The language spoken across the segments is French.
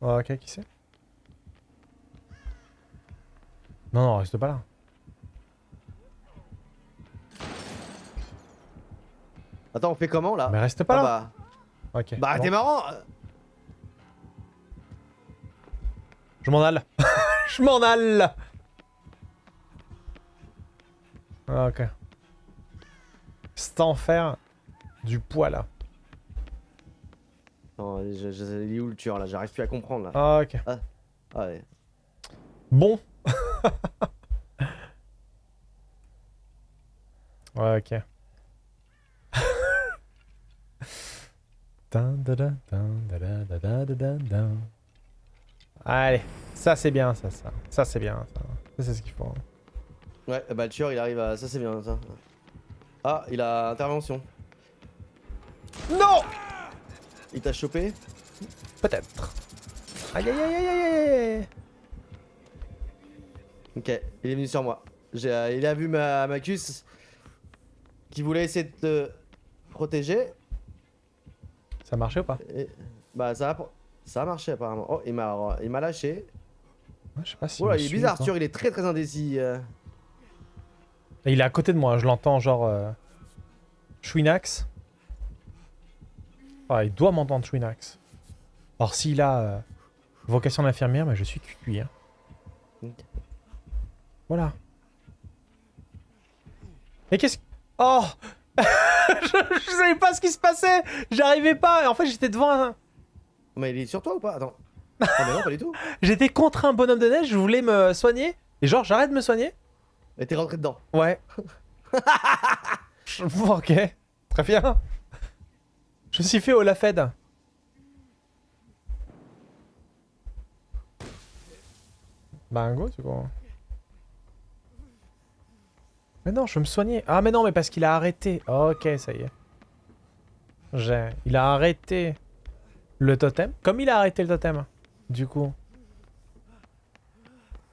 Ok, qui c'est? Non, non, reste pas là. Attends, on fait comment là? Mais reste pas Ah là. bah, bah bon. t'es marrant Je m'en alle. Je m'en alle. Ah, Ok cet enfer du poids là Non, je, je, il est où le tueur là? J'arrive plus à comprendre là. Ah, ok. Bon ok. Allez, ça c'est bien, ça, ça. Ça c'est bien, ça. Ça c'est ce qu'il faut. Hein. Ouais, bah le tueur il arrive à... Ça c'est bien, ça. Ah, il a intervention. Non Il t'a chopé? Peut-être. Aïe aïe aïe aïe aïe aïe Ok, il est venu sur moi. Euh, il a vu ma, ma cuisse qui voulait essayer de te protéger. Ça a marché ou pas? Et, bah ça a, ça a marché apparemment. Oh, il m'a, il m'a lâché. Ouais, Je sais pas si. Oula, me il est bizarre. Arthur, il est très très indécis. euh. Il est à côté de moi, je l'entends genre. Euh... Chouinax. Ah, il doit m'entendre Chouinax. Alors s'il a euh, vocation d'infirmière, mais je suis cuit. Hein. Voilà. Et qu'est-ce. Oh je, je savais pas ce qui se passait J'arrivais pas Et en fait j'étais devant un... Mais il est sur toi ou pas? Attends. Ah mais non, pas du tout. J'étais contre un bonhomme de neige, je voulais me soigner. Et genre j'arrête de me soigner Et t'es rentré dedans. Ouais. Ok. Très bien. Je me suis fait au la Fed. Bah, go, c'est quoi Mais non, je veux me soigner. Ah, mais non, mais parce qu'il a arrêté. Ok, ça y est. J'ai... Il a arrêté le totem. Comme il a arrêté le totem, du coup.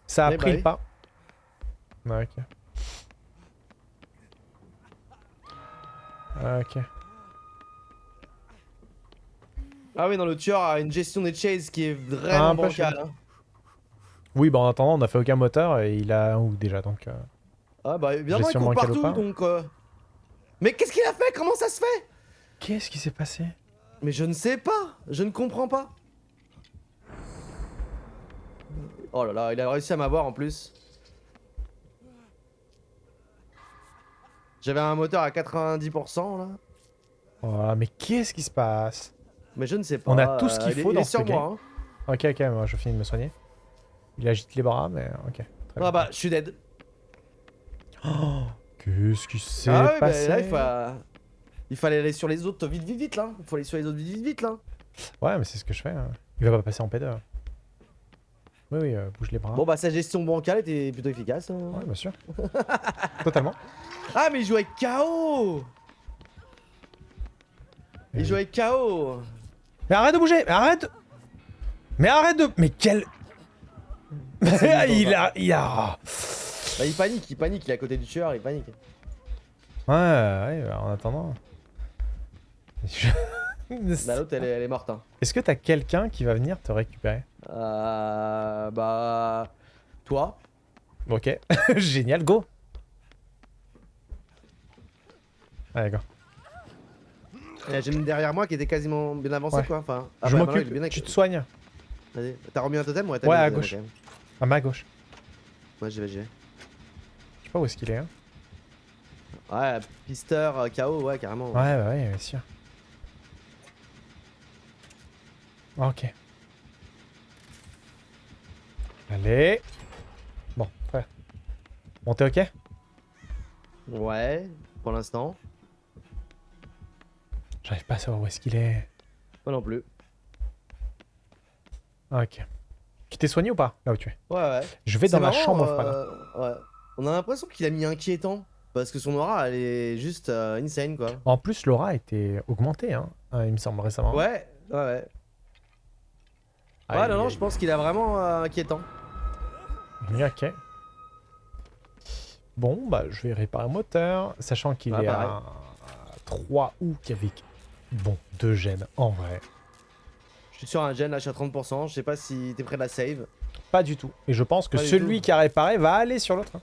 Ça a Eh pris oui. le pas. Ok. Ok. Ah oui, non, le tueur a une gestion des chases qui est Ah, vraiment peu bancale. hein. Oui, bah en attendant, on a fait aucun moteur et il a un ou déjà donc. euh, Ah bah évidemment, il court partout donc. euh. Mais qu'est-ce qu'il a fait? Comment ça se fait? Qu'est-ce qui s'est passé? Mais je ne sais pas. Je ne comprends pas. Oh là là, il a réussi à m'avoir en plus. J'avais un moteur à 90% là. Oh, mais qu'est-ce qui se passe? Mais je ne sais pas. On a tout ce qu'il euh, faut il dans est ce sur game. moi. hein. Ok, ok, moi je finis de me soigner. Il agite les bras, mais ok. Très Ah bien. bah, je suis dead. Qu'est-ce qui s'est Ah bah, passé? là, il, fa- il fallait aller sur les autres vite, vite, vite là. Il faut aller sur les autres vite, vite, vite là. Ouais, mais c'est ce que je fais. hein. Il va pas passer en P2. Oui, oui, euh, bouge les bras. Bon bah, sa gestion bancale était plutôt efficace. hein. Ouais, bien sûr. Totalement. Ah, mais il joue avec KO Il Euh. joue avec KO Mais arrête de bouger Mais arrête. Mais arrête de... Mais quel... il a... Il a... Bah, il panique, il panique, il est à côté du tueur, il panique. Ouais, ouais, en attendant... Je- Bah, l'autre, elle, est- elle est morte. Hein. Est-ce que t'as quelqu'un qui va venir te récupérer? Euh, bah. Toi Ok. Génial, go Allez, go. Et J'ai une derrière moi qui était quasiment bien avancé Ouais. quoi. Enfin, ah Je bah, m'occupe, bien tu avec- te soignes. Vas-y. T'as remis un totem Ouais, t'as Ouais, mis un à totem, gauche. À ma gauche. Ouais, j'y vais, j'y vais. Je sais pas où est-ce qu'il est. Hein. Ouais, Pister, euh, KO, ouais, carrément. Ouais, bah ouais, bien sûr. Ok. Allez. Bon, frère. Bon, t'es ok Ouais, pour l'instant. J'arrive pas à savoir où est-ce qu'il est. Moi non plus. Ah, Ok. Tu t'es soigné ou pas Là où tu es? Ouais, ouais. Je vais dans ma chambre euh. Ouais. On a l'impression qu'il a mis inquiétant. Parce que son aura, elle est juste euh, insane, quoi. En plus, l'aura a été augmentée, hein, euh, il me semble récemment. Ouais, ouais, ouais. Aïe, Ouais, non, non, je pense qu'il a vraiment euh, inquiétant. Ok. Bon, bah, je vais réparer le moteur, sachant qu'il Ouais, est pareil. à 3 ou avec... Bon, deux gènes, en vrai. Je suis sur un gène, là, je suis à 30%. Je sais pas si t'es près de la save. Pas du tout. Et je pense que Pas celui qui a réparé va aller sur l'autre. hein.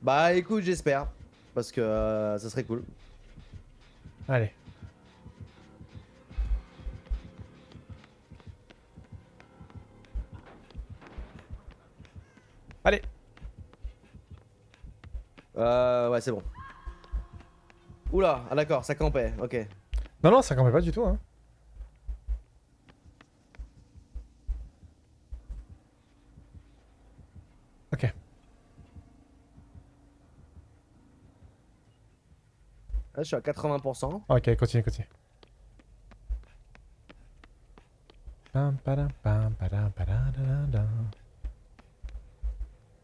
Bah écoute, j'espère. Parce que euh, ça serait cool. Allez. Allez. Euh, ouais, c'est bon. Oula, ah d'accord, ça campait, ok. Non, non, ça campait pas du tout. Hein. Ok. Là, je suis à 80%. Ok, continue, continue. Pam, padam, pam, padam.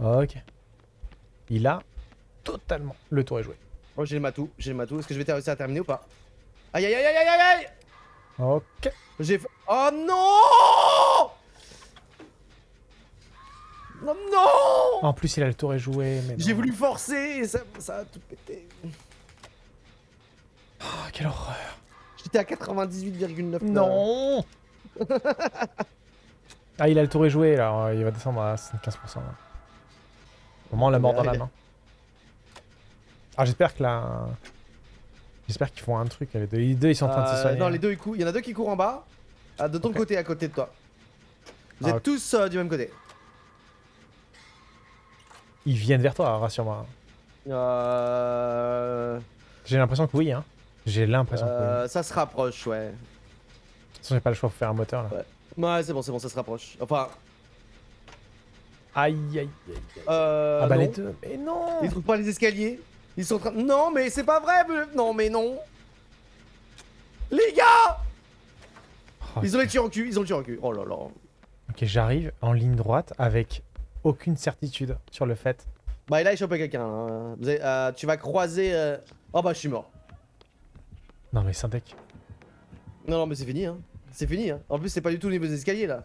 Ok. Il a totalement le tour est joué. Oh, j'ai le matou, j'ai le matou. Est-ce que je vais réussir à terminer ou pas? Aïe aïe aïe aïe aïe aïe aïe Ok. J'ai. Oh non Non, non En plus, il a le tour est joué. mais J'ai voulu forcer et ça, ça a tout pété. Oh, quelle horreur. J'étais à 98,9. Non Ah, il a le tour est joué, là. Il va descendre à 75%. Là. Au moins, la mort dans la main. Ah, j'espère que là... J'espère qu'ils font un truc. Les deux, les deux, ils sont en train de se Euh, soigner. non, les deux ils courent. Il y en a deux qui courent en bas. De ton côté, à côté de toi. Vous Ah, êtes tous euh, du même côté. Ils viennent vers toi, rassure-moi. Euh... J'ai l'impression que oui, hein. J'ai l'impression que oui. euh, ça se rapproche, ouais. De toute façon, j'ai pas le choix pour faire un moteur, là. Ouais, c'est bon, c'est bon, ça se rapproche. Enfin, Aïe, aïe, aïe. aïe. euh. ah bah non. les deux, mais non Ils trouvent pas les escaliers. Ils sont en train. Non, mais c'est pas vrai. mais- Non, mais non. Les gars Oh, Ils ont les tirs en cul. Ils ont le tir en cul. Oh là là. Ok, j'arrive en ligne droite avec aucune certitude sur le fait. Bah, il a chopé quelqu'un. hein. Euh, tu vas croiser. euh, Oh bah, je suis mort. Non mais Syntec. Non, non, mais c'est fini. Hein. C'est fini. Hein. En plus, c'est pas du tout au niveau des escaliers là.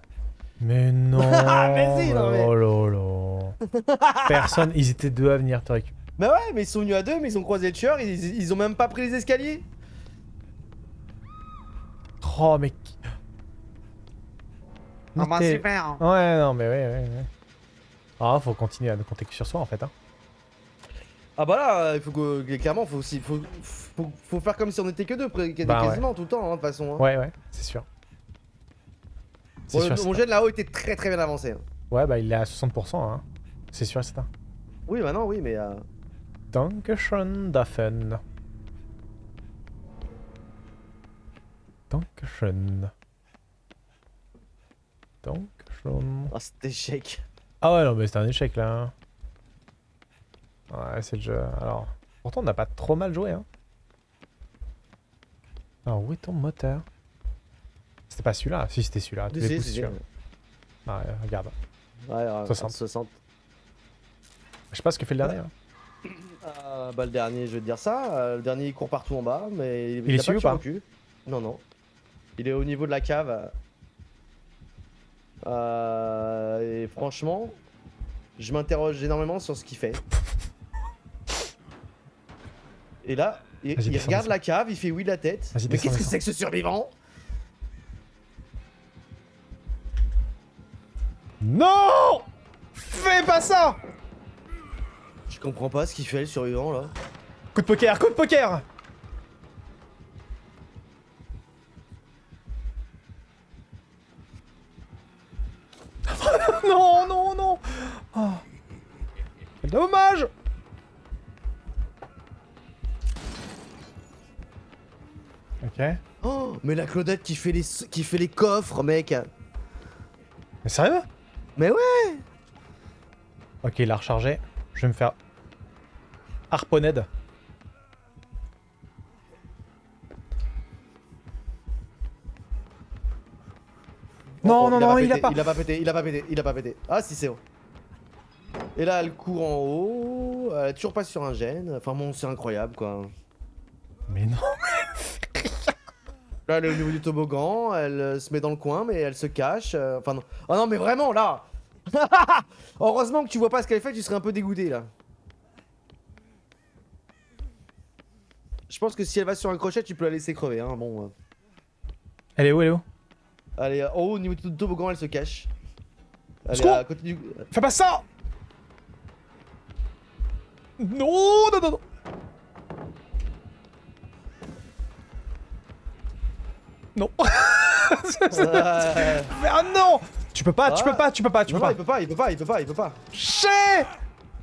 Mais non Mais si, non, mais- Oh là là Personne, ils étaient deux à venir te récupérer. Bah ouais, mais ils sont venus à deux, mais ils ont croisé le tueur. Ils, ils ont même pas pris les escaliers. Oh mais... qui- Ah bah super Ouais, non mais ouais, ouais, ouais. Ah, faut continuer à ne compter que sur soi en fait. Hein. Ah bah là, il faut que. Clairement, faut aussi. Faut, faut, faut faire comme si on était que deux, Bah ouais. quasiment tout le temps, hein, de toute façon. hein. Ouais, ouais, c'est sûr. C'est Bon, sûr, le- c'est mon jet là-haut était très très bien avancé. hein. Ouais, bah il est à 60%, hein. C'est sûr et certain. Oui, bah non, oui, mais. euh, Dankeschön, Daffen. Dankeschön. Dankeschön. Ah, cet échec. Ah ouais, non, mais c'était un échec là. Ouais, c'est le jeu. Alors, pourtant, on n'a pas trop mal joué, hein. Alors, où est ton moteur? C'était pas celui-là Si, c'était celui-là. Si, les si. celui-là. Ah, ouais, regarde. Ouais, euh, 60. 60. Je sais pas ce que fait le dernier. hein. Euh, bah, le dernier, je vais te dire ça. euh, le dernier, il court partout en bas, mais il, Il est a pas ou cul. Non, non. Il est au niveau de la cave. euh. Et franchement, je m'interroge énormément sur ce qu'il fait. Et là, il, il regarde la cave, il fait oui de la tête. Mais qu'est-ce que c'est que ce survivant? Non Fais pas ça Je comprends pas ce qu'il fait le survivant là. Coup de poker, coup de poker Non, non, non oh. Quel dommage Ok. Oh, mais la Claudette qui fait les, qui fait les coffres, mec. Mais sérieux? Mais ouais Ok, il a rechargé. Je vais me faire... Harponned. Non, non, il a non, il a pas. Il a pas pété, il a pas pété, il a pas pété. Ah si c'est bon. Et là elle court en haut, elle est toujours pas sur un gène. Enfin bon c'est incroyable quoi. Mais non. Là elle est au niveau du toboggan, elle euh, se met dans le coin mais elle se cache. euh, Enfin non. Oh non mais vraiment là Heureusement que tu vois pas ce qu'elle fait, tu serais un peu dégoûté là. Je pense que si elle va sur un crochet, tu peux la laisser crever. Hein. Bon, euh. Elle est où, elle est où? Elle est en haut au niveau du toboggan, elle se cache. Elle est à côté du. Fais pas ça Non, non, non, non Non Euh, Ah non Tu peux pas, tu Ah. peux pas, tu peux pas, tu peux non, pas il peut pas, il peut pas, il peut pas, il peut pas.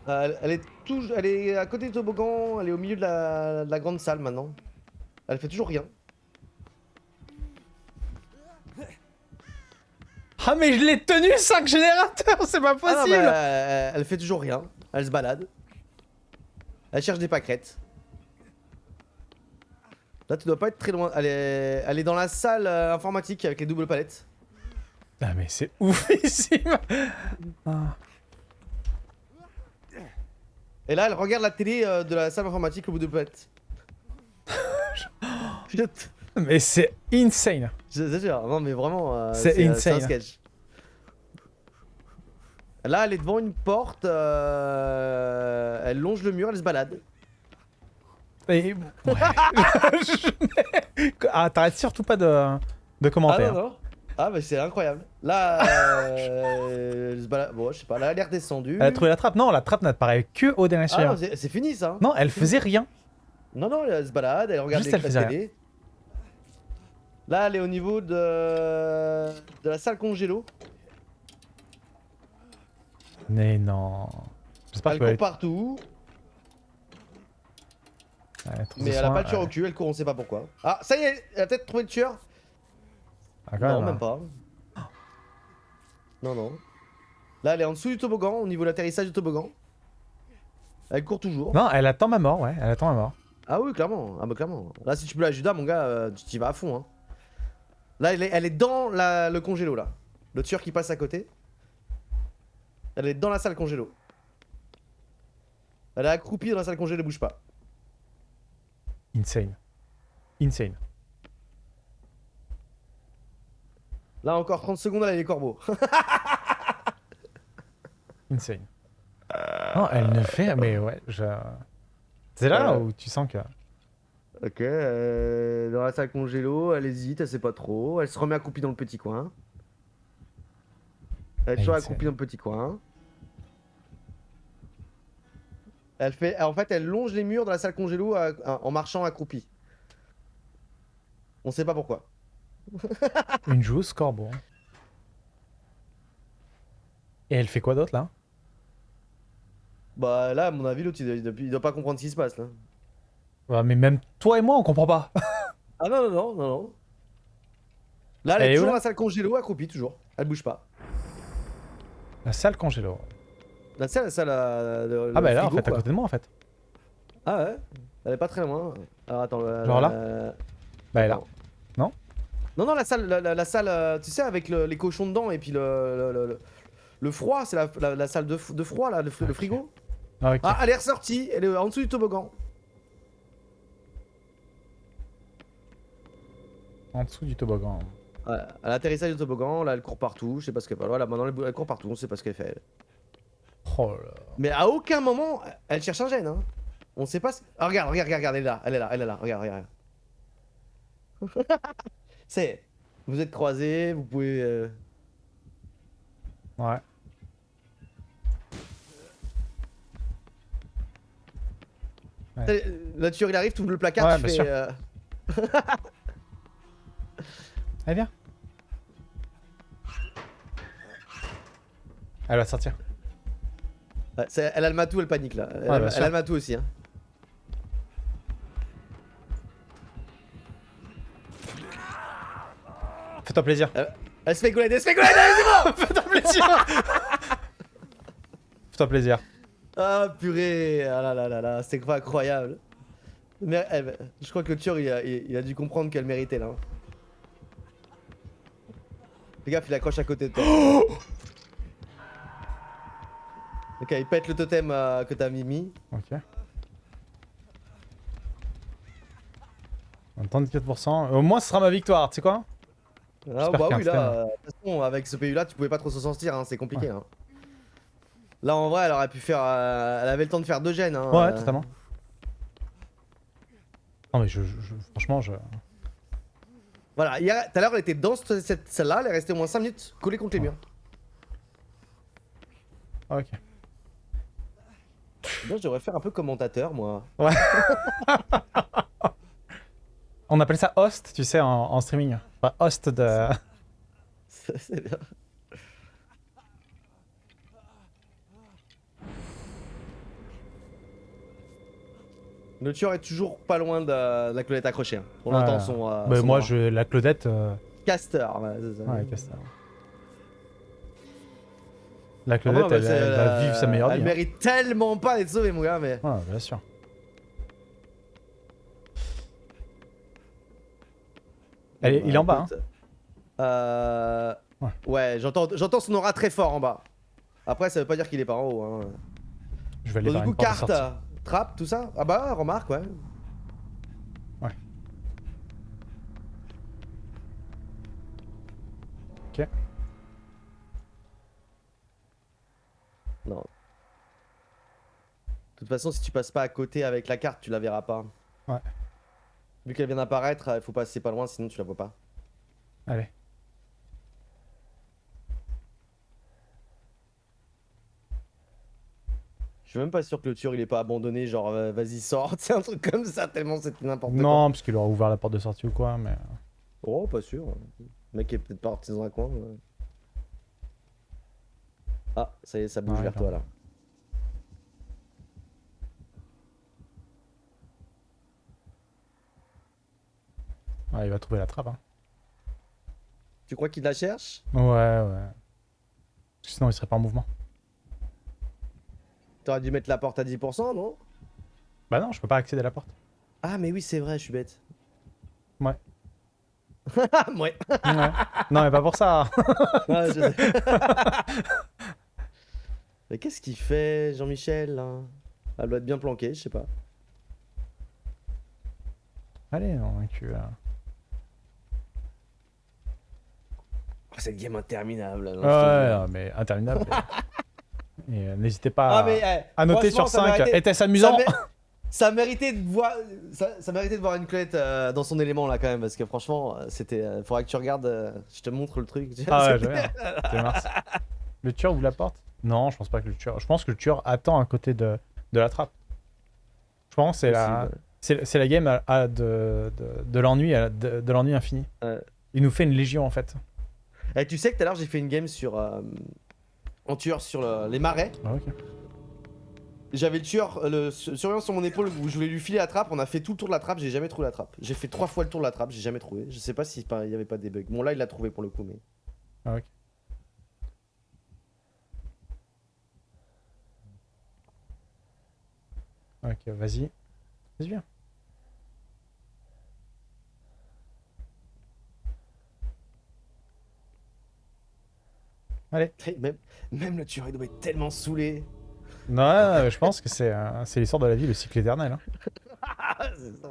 Euh, elle, est tout, elle est à côté du toboggan, elle est au milieu de la, de la grande salle maintenant. Elle fait toujours rien. Ah mais je l'ai tenu 5 générateurs, c'est pas Ah non, possible euh, elle fait toujours rien. Elle se balade. Elle cherche des pâquerettes. Là, tu dois pas être très loin. Elle est, elle est dans la salle euh, informatique avec les doubles palettes. Ah mais c'est oufissime Ah. Et là, elle regarde la télé euh, de la salle informatique au bout de palette. Mais c'est insane je te jure, non mais vraiment, euh, C'est insane. un sketch. Là, elle est devant une porte, euh, elle longe le mur, elle se balade. Et... ouais. Ah, t'arrêtes surtout pas de, de Ah commentaires. non, non. Ah bah c'est incroyable. Là, euh, elle se balade. Bon, je sais pas, là, elle est redescendue. Elle a trouvé la trappe Non, la trappe n'apparaît que au dernier Ah c'est fini ça. Non, elle faisait rien. Non, non, elle se balade, elle regarde Juste, les elle faisait télé. Là, elle est au niveau de, de la salle congélo. Mais non. J'espère Elle que court partout, mais elle a pas le tueur au cul, elle court, on sait pas pourquoi. Ah, ça y est, elle a peut-être trouvé le tueur Ah, quand Non, même, hein. pas. Non, non. Là, elle est en dessous du toboggan, au niveau de l'atterrissage du toboggan. Elle court toujours. Non, elle attend ma mort, ouais. Elle attend ma mort. Ah oui, clairement. Ah bah clairement. Là, si tu peux la Judas, mon gars, euh, tu t'y vas à fond. Hein. Là, elle est, elle est dans la- le congélo, là. Le tueur qui passe à côté. Elle est dans la salle congélo. Elle est accroupie dans la salle congélo, elle bouge pas. Insane. Insane. Là, encore 30 secondes, elle les corbeaux. Insane. Non, elle ne fait... Mais ouais, je... C'est là Euh. où tu sens que... ok, euh, dans la salle congélo, elle hésite, elle sait pas trop. Elle se remet accroupie dans le petit coin. Elle est toujours accroupie dans le petit coin. Elle fait, en fait, elle longe les murs de la salle congélo à- à- en marchant accroupie. On sait pas pourquoi. Une joueuse corbeau. Et elle fait quoi d'autre, là? Bah là, à mon avis, l'autre, il, doit- il doit pas comprendre ce qui se passe là. Ouais, Mais même toi et moi, on comprend pas. Ah non, non, non, non, non. Là, elle, Elle est toujours dans la salle congélo accroupie, toujours. Elle bouge pas. La salle congélo. La salle, la salle, le- Ah bah là, en fait, à côté de moi, en fait. Ah ouais Elle est pas très loin. Alors attends. Genre là euh, Bah elle est là. Non. Non, non, la salle, la, la- la salle, euh, tu sais, avec le- les cochons dedans et puis le, le, le- froid, c'est la, salle de, de froid là, le, le frigo. Ah. Ah, elle est ressortie, elle est en dessous du toboggan. En dessous du toboggan. Ouais, à l'atterrissage du toboggan, là elle court partout, je sais pas ce qu'elle fait. Voilà, maintenant elle, elle court partout, on sait pas ce qu'elle fait. elle. Oh là. Mais à aucun moment, elle cherche un gène. Hein. On sait pas. ce- Ah, regarde, regarde, regarde, elle est là, elle est là, elle est là, regarde, regarde. C'est. Vous êtes croisés, vous pouvez. euh, Ouais. Le tueur il arrive, tu ouvres le placard, Ouais, tu fais. euh, Allez, viens. Elle va sortir. Ouais, c'est- elle a le matou, elle panique là. Elle, Ouais, a- elle le matou aussi. Hein. Fais-toi plaisir. Elle se fait gouler, elle se fait gouler, c'est bon Fais-toi plaisir. Fais-toi plaisir. Ah purée, ah là là là là, c'était pas incroyable. Mais elle- je crois que le tueur il a, il, il a dû comprendre qu'elle méritait là. Fais gaffe, il accroche à côté de toi. ok, il pète le totem euh, que t'as mis. mis. Ok. 34%. Au moins, ce sera ma victoire, tu sais quoi? Ah bah oui, là, euh, de toute façon, avec ce PU là, tu pouvais pas trop s'en sortir, hein, c'est compliqué. Hein. Là en vrai, elle aurait pu faire. euh, elle avait le temps de faire deux gènes. Hein, Ouais, euh. totalement. Non mais je, je- je- franchement, je... Voilà, tout à l'heure, elle était dans cette, cette celle-là, elle est restée au moins 5 minutes collée contre les murs. Ah, ok. Moi, je devrais faire un peu commentateur, moi. On appelle ça host, tu sais, en, en streaming. Enfin, host de... C'est bien. Le tueur est toujours pas loin de, de la clonette accrochée. hein. On Ouais. entend son. euh, Bah, son moi, je, la Claudette... euh, Caster, ouais, ça. Ouais, Castor. La Ah, Claudette, bah, elle, elle va euh, vivre sa meilleure Elle vie. hein. mérite tellement pas d'être sauvée, mon gars, mais. Ouais, bien sûr. Elle est- il est en bas, hein. Euh. Ouais. Ouais, j'entends son aura très fort en bas. Après, ça veut pas dire qu'il est pas en haut. Hein. Je vais aller vers du coup, carte, sortie. trappe, tout ça Ah bah, remarque. Ouais. Non. De toute façon, si tu passes pas à côté avec la carte, tu la verras pas. Ouais. Vu qu'elle vient d'apparaître, il faut passer pas loin, sinon tu la vois pas. Allez. Je suis même pas sûr que le tueur il est pas abandonné, genre euh, vas-y sors, c'est un truc comme ça, tellement c'est n'importe quoi. Non, parce qu'il aura ouvert la porte de sortie ou quoi, mais... Oh, pas sûr. Le mec est peut-être parti dans un coin. ouais. Ah, ça y est, ça bouge Ouais, vers toi là. Ouais, il va trouver la trappe. Hein. Tu crois qu'il la cherche? Ouais, ouais. Sinon, il serait pas en mouvement. T'aurais dû mettre la porte à 10%, non? Bah non, je peux pas accéder à la porte. Ah, mais oui, c'est vrai, je suis bête. Ouais. Ouais. Ouais. non, mais pas pour ça. Ouais, je sais. mais qu'est-ce qu'il fait, Jean-Michel Elle doit être bien planquée, je sais pas. Allez, on inclut... euh. Oh, cette game interminable. là, Ouais, non, mais interminable. euh, n'hésitez pas Ah, mais eh, à noter sur ça 5. méritait- Était-ce amusant Ça, mé- ça méritait de voir, ça, ça méritait de voir une clette euh, dans son élément là quand même parce que franchement, c'était, euh, faudrait que tu regardes, euh, je te montre le truc. Ah ouais, Le tueur ouvre la porte? Non, je pense pas que le tueur. Je pense que le tueur attend à côté de, de la trappe. Je pense que c'est la, c'est la game à, à de, de, l'ennui, à la- de, de l'ennui infini. Ouais. Il nous fait une légion en fait. Eh, tu sais que tout à l'heure j'ai fait une game sur euh, en tueur sur le- les marais. Ah. J'avais le tueur, euh, le surveillant sur mon épaule où je voulais lui filer la trappe. On a fait tout le tour de la trappe, j'ai jamais trouvé la trappe. J'ai fait trois fois le tour de la trappe, j'ai jamais trouvé. Je sais pas s'il y avait pas des bugs. Bon là il l'a trouvé pour le coup mais. Ah, ok. Ok, vas-y. Vas-y, viens. Allez. Même, même le tueur doit être tellement saoulé. Non, je pense que c'est euh, c'est l'histoire de la vie, le cycle éternel. hein. Ah, c'est ça.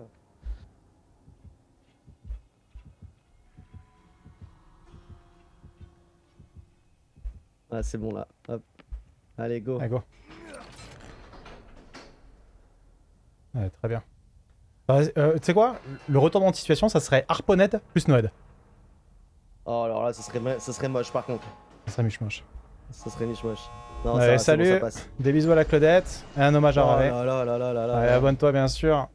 Ah, c'est bon là. Hop. Allez, go. Allez, go. Ouais, très bien. Bah, euh, tu sais quoi? Le retournement de situation, ça serait Harponed plus Noed. Oh, alors là, ça serait, ça serait moche par contre. Ça serait miche-moche. Ça serait niche moche. Non, Allez, ça va, c'est bon, salut. ça passe. Des bisous à la Claudette et un hommage à Oh Ravé. là là là là là là là. Allez, abonne-toi bien sûr.